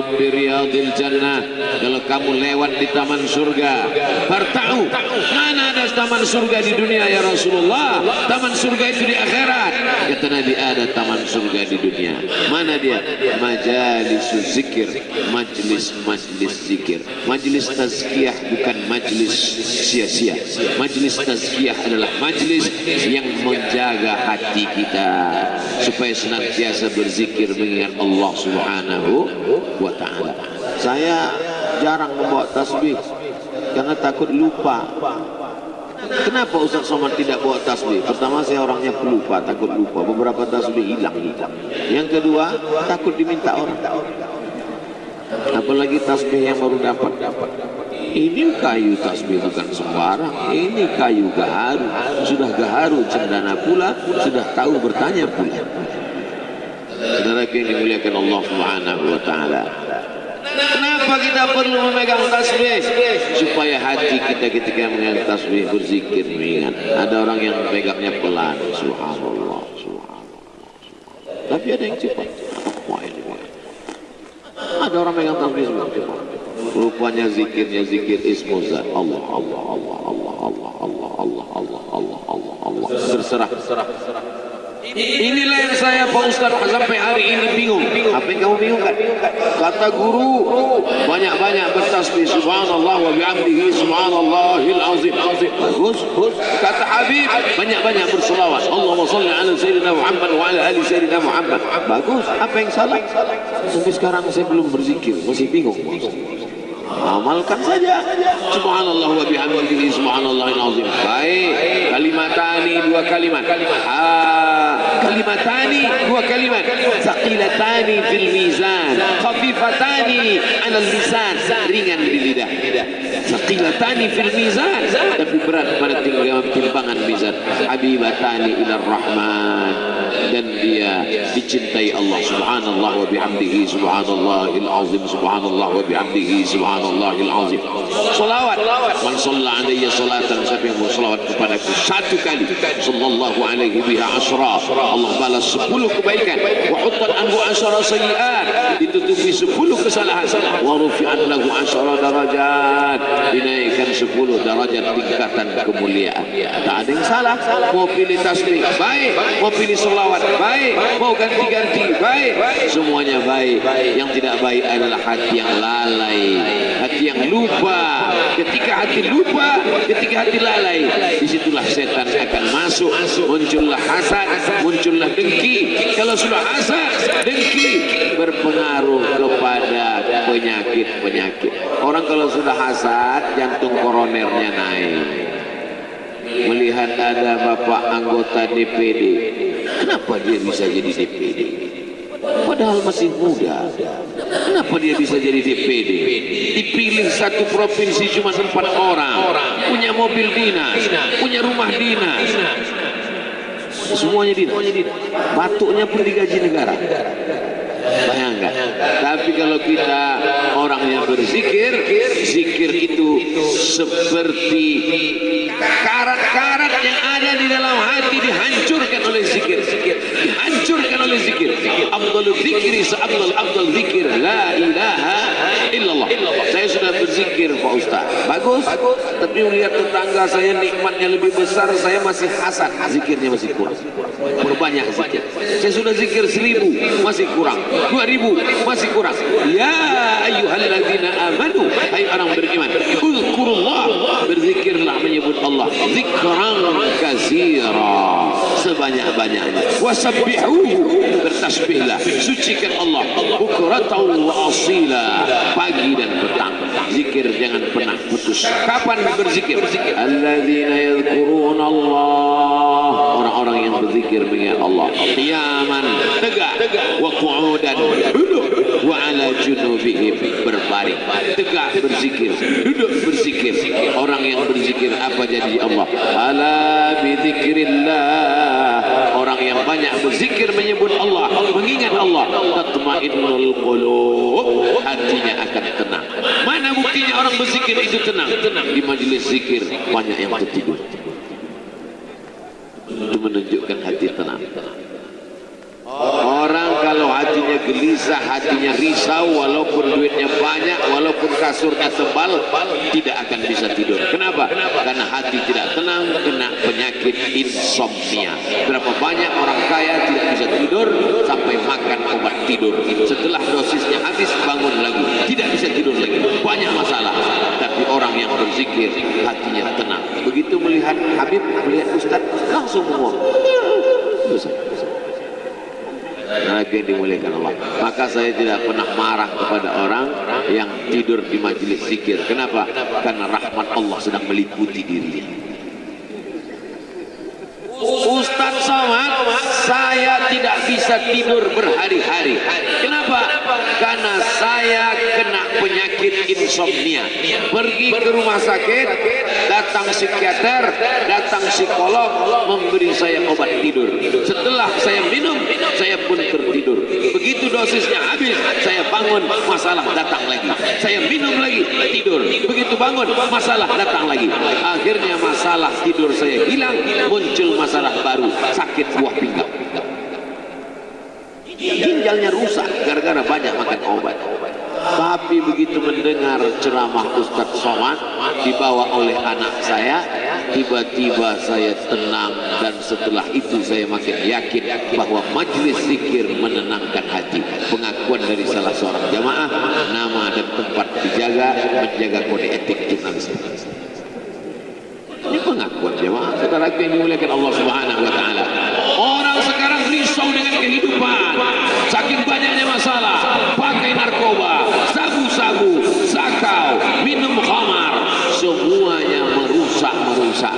marartum bi jannah. Kalau kamu lewat di taman surga farta'u mana ada taman surga di dunia ya Rasulullah. Taman surga itu di akhirat. Kata Nabi ada taman surga di dunia. Mana dia? Majalis zikir. Majlis majlis zikir. Majlis tazkiyah bukan majlis sia-sia majlis tazkiyah adalah majlis yang menjaga hati kita supaya senantiasa berzikir mengingat Allah Subhanahu wa taala. Saya jarang membawa tasbih karena takut lupa. Kenapa Ustaz Somad tidak bawa tasbih? Pertama saya orangnya pelupa, takut lupa. Beberapa tasbih hilang hilang. Yang kedua takut diminta orang. Apalagi tasbih yang baru dapat dapat. Ini kayu tasbih bukan sembarang. Ini kayu gaharu. Sudah gaharu cendana pula, sudah tahu bertanya pula. Saudara yang dimuliakan Allah Subhanahu wa taala. Kenapa kita perlu memegang tasbih? Supaya hati kita ketika memegang tasbih berzikir mengingat. Ada orang yang memegangnya pelan. Subhanallah, subhanallah. Tapi ada yang cepat. Ada orang megang tasbih cepat. Rupanya zikirnya zikir ismuzat. Allah, Allah, Allah, Allah, Allah, Allah, Allah, Allah, Allah, Allah, Allah. Berserah. Inilah yang saya Pak Ustaz sampai hari ini bingung. Apa yang kamu bingung kan? Kata guru banyak-banyak bertasbih subhanallah wa bihamdihi subhanallahil azim. Bagus. Kata Habib banyak-banyak berselawat. Allahumma salli ala sayyidina Muhammad wa ala ali sayyidina Muhammad. Bagus. Apa yang salah? Sampai sekarang saya belum berzikir, masih bingung. Amalkan saja. Subhanallah wa bihamdihi subhanallahil azim. Baik. Kalimatani dua kalimat. Ha kalimatani dua kalimat. Saqilatani fil mizan. Khafifatani ala lisan. Ringan di lidah. Saqilatani fil mizan. Tapi berat pada timbangan mizan. Habibatani ila rahman. Dan dia dicintai Allah. Subhanallah wa bihamdihi subhanallahil azim. Subhanallah wa bihamdihi subhanallahil azim salawat. Man salla alaihi salatan siapa yang bersalawat kepadaku? Satu kali. Sallallahu alaihi biha asra. Allah balas sepuluh kebaikan. Wa huttat anhu asra sayiat ditutupi sepuluh kesalahan. Wa rufi'at lahu asra darajat. Dinaikkan sepuluh darajat tingkatan kemuliaan. Tak ada yang salah. Mau pilih tasbih baik. Mau pilih salawat baik. Mau ganti-ganti baik. Semuanya baik. Yang tidak baik adalah hati yang lalai hati yang lupa. Ketika hati lupa ketika hati lalai di situlah setan akan masuk. Muncullah hasad muncullah dengki. Kalau sudah hasad dengki berpengaruh kepada penyakit-penyakit. Orang kalau sudah hasad jantung koronernya naik. Melihat ada bapak anggota DPD kenapa dia bisa jadi DPD padahal masih muda kenapa dia bisa jadi DPD dipilih satu provinsi cuma empat orang. Punya mobil dinas punya rumah dinas. Semuanya dinas. Batuknya pun digaji negara. Bayangkan tapi kalau kita orang yang berzikir zikir itu seperti karat-karat yang ada di dalam hati dihancurkan oleh zikir. Dihancurkan أفضل الذكر سأفضل أفضل ذكر. لا إله illallah. Saya sudah berzikir Pak Ustaz. Bagus. Tapi melihat tetangga saya nikmatnya lebih besar saya masih hasad. Zikirnya masih kurang. Berbanyak zikir. Saya sudah zikir seribu masih kurang. Dua ribu masih kurang. Ya ayyuhalladzina amanu. Hai orang beriman uzkurullah. Berzikirlah menyebut Allah. Zikran kasira sebanyak-banyaknya. Wasabbihuhu. Bertasbihlah. Sucikan Allah. Bukratan wa asila. pagi dan petang zikir jangan pernah putus. Kapan berzikir? Alladzina yadhkuruna Allah. Orang-orang yang berzikir mengingat Allah. Qiyaman tegak. Wa qu'udan duduk. Wa ala junubihim berbaring. Tegak berzikir. Duduk berzikir. Orang yang berzikir apa jadi Allah? Ala bizikrillah orang yang banyak berzikir menyebut Allah mengingat Allah. Tatmainnul qulub. Hatinya akan tenang. Mana buktinya orang berzikir itu tenang? Di majelis zikir banyak yang tertidur. Itu menunjukkan hati tenang gelisah, hatinya risau, walaupun duitnya banyak, walaupun kasurnya tebal, tidak akan bisa tidur. Kenapa? Karena hati tidak tenang, kena penyakit insomnia. Berapa banyak orang kaya tidak bisa tidur sampai makan obat tidur. Setelah dosisnya habis, bangun lagi. Tidak bisa tidur lagi. Banyak masalah. Tapi orang yang berzikir, hatinya tenang. Begitu melihat Habib, melihat Ustaz, langsung ngomong. Yang dimuliakan Allah. Maka saya tidak pernah marah kepada orang yang tidur di majelis zikir. Kenapa? Karena rahmat Allah sedang meliputi dirinya. Ustaz Somad, saya tidak bisa tidur berhari-hari. Kenapa? Karena saya kena penyakit insomnia. Pergi ke rumah sakit, datang psikiater, datang psikolog, memberi saya obat tidur. Setelah saya minum, saya pun tertidur. Begitu dosisnya habis, saya bangun, masalah datang lagi. Saya minum lagi, tidur. Begitu bangun, masalah datang lagi. Akhirnya masalah tidur saya hilang, muncul masalah baru sakit buah pinggang ginjalnya rusak gara-gara banyak makan obat tapi begitu mendengar ceramah Ustadz Somad dibawa oleh anak saya tiba-tiba saya tenang dan setelah itu saya makin yakin bahwa majlis zikir menenangkan hati pengakuan dari salah seorang jamaah nama dan tempat dijaga menjaga kode etik jurnalisme ini pengakuan jemaah saudara yang dimuliakan Allah Subhanahu wa taala. Orang sekarang risau dengan kehidupan. Saking banyaknya masalah, pakai narkoba, sabu-sabu, sakau, minum khamar, semuanya merusak merusak.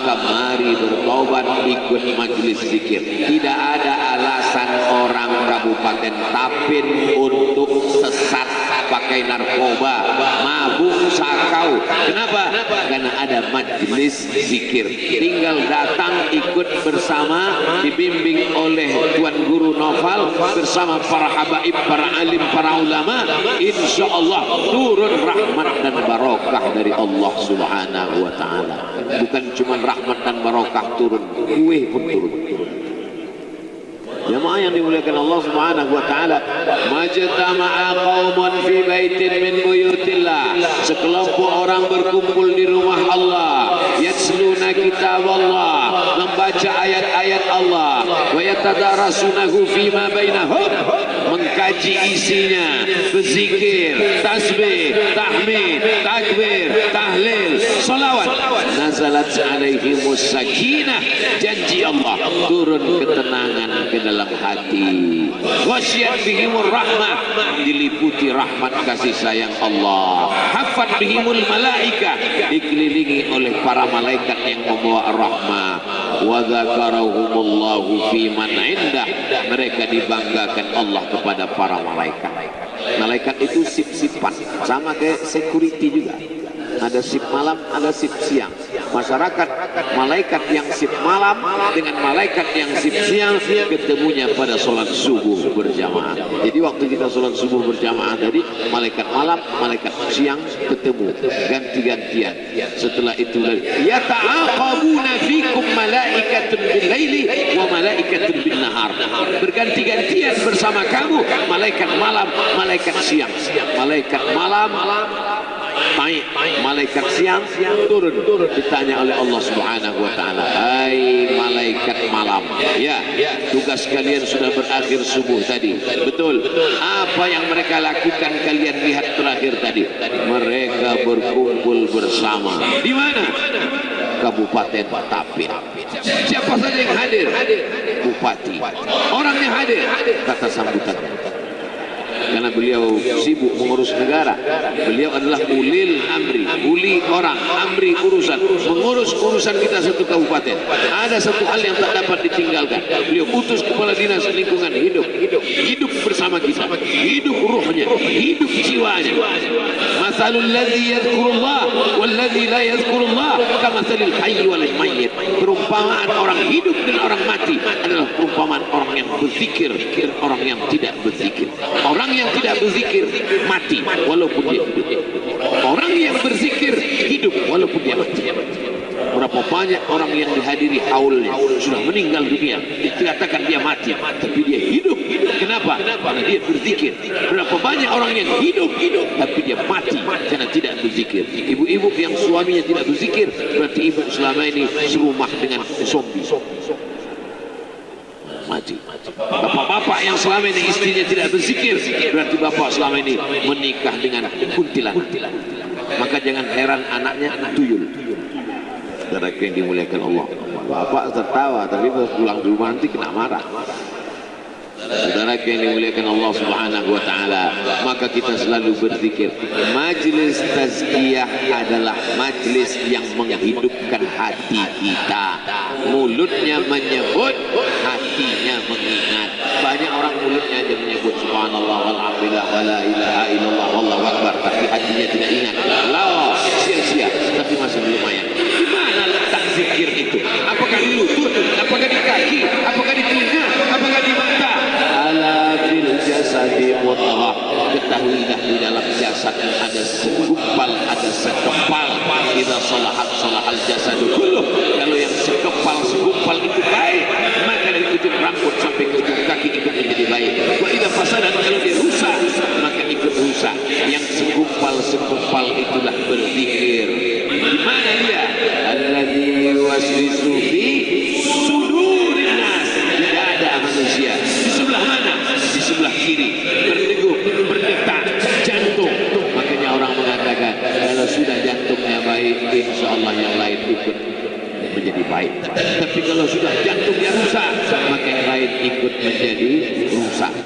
Maka mari bertobat ikut majelis zikir. Tidak ada alasan orang Kabupaten Tapin untuk sesat pakai narkoba, mabuk, sakau. Kenapa? Karena ada majlis zikir. Tinggal datang ikut bersama dibimbing oleh Tuan Guru Noval bersama para habaib, para alim, para ulama. Insya Allah turun rahmat dan barokah dari Allah Subhanahu wa taala. Bukan cuma rahmat dan barokah turun, kue pun turun. Jemaah yang dimuliakan Allah Subhanahu wa taala, majtama'a qaumun fi baitin min buyutillah. Sekelompok orang berkumpul di rumah Allah, yatsluna kitab Allah, membaca ayat-ayat Allah, wa yatadarasunahu fima bainahum, mengkaji isinya, berzikir, tasbih, tahmid, takbir, tahlil, salawat. Nazalat alaihimus sakinah, janji Allah turun ketenangan ke dalam hati. Wasyiat bihimur rahmah. Diliputi rahmat kasih sayang Allah. Hafat bihimul malaika. Dikelilingi oleh para malaikat yang membawa rahmah wa dzakarahumullahu fi indah mereka dibanggakan Allah kepada para malaikat. Malaikat itu sip-sipan. Sama kayak security juga ada sip malam, ada sip siang. Masyarakat malaikat yang sip malam dengan malaikat yang sip siang ketemunya pada sholat subuh berjamaah. Jadi waktu kita sholat subuh berjamaah tadi malaikat malam, malaikat siang ketemu ganti-gantian. Setelah itu ya ta'aqabuna fikum malaikatun bil laili wa malaikatun bin nahar. Berganti-gantian bersama kamu malaikat malam, malaikat siang. Malaikat malam naik malaikat siang turun. Ditanya oleh Allah Subhanahu wa taala. Hai malaikat malam. Ya tugas kalian sudah berakhir subuh tadi. Betul. Apa yang mereka lakukan kalian lihat terakhir tadi? Mereka berkumpul bersama. Di mana? Kabupaten Tapin. Siapa saja yang hadir? Bupati. Orangnya hadir. Kata sambutannya karena beliau sibuk mengurus negara. Beliau adalah ulil amri uli orang amri urusan mengurus urusan kita satu kabupaten. Ada satu hal yang tak dapat ditinggalkan. Beliau utus kepala dinas lingkungan hidup. Hidup bersama kita. Hidup ruhnya. Hidup jiwanya. Masalul ladzi yadhkurullah wal ladzi la yadhkurullah kamathalil hayy wal mayyit. Perumpamaan orang hidup dan orang mati adalah perumpamaan orang yang berzikir orang yang tidak berzikir. Orang yang tidak berzikir mati walaupun dia hidup. Orang yang berzikir hidup walaupun dia mati. Berapa banyak orang yang dihadiri haulnya sudah meninggal dunia dikatakan dia mati tapi dia hidup. Kenapa? Karena dia berzikir. Berapa banyak orang yang hidup hidup tapi dia mati karena tidak berzikir. Ibu-ibu yang suaminya tidak berzikir berarti ibu selama ini serumah dengan zombie mati bapak-bapak yang selama ini istrinya tidak berzikir berarti bapak selama ini menikah dengan kuntilan maka jangan heran anaknya tuyul. Saudara yang dimuliakan Allah. Bapak tertawa tapi pulang di rumah nanti kena marah Saudara yang dimuliakan Allah Subhanahu wa taala, maka kita selalu berzikir. Majlis tazkiyah adalah majlis yang menghidupkan hati kita. Mulutnya menyebut, hatinya mengingat. Banyak orang mulutnya aja menyebut subhanallah walhamdulillah wala ilaha illallah wallahu akbar, tapi hatinya tidak ingat. Lawa, sia-sia, tapi masih lumayan. Di mana letak zikir itu? Apakah di lutut? Apakah di kaki? Apakah di telinga? Jasadi mudghah ketahuilah di dalam jasad ada segumpal ada sekepal. Idza salahat salahal jasadu kulluh kalau yang sekepal segumpal itu baik maka dari ujung rambut sampai ke ujung kaki ikut menjadi baik. Wa idza fasadat kalau dia rusak maka ikut rusak. Yang segumpal segumpal itulah berzikir. Di mana dia kiri berdegup berdetak jantung. Makanya orang mengatakan kalau sudah jantungnya baik insya Allah yang lain ikut menjadi baik. Tapi kalau sudah jantungnya rusak maka yang lain ikut menjadi rusak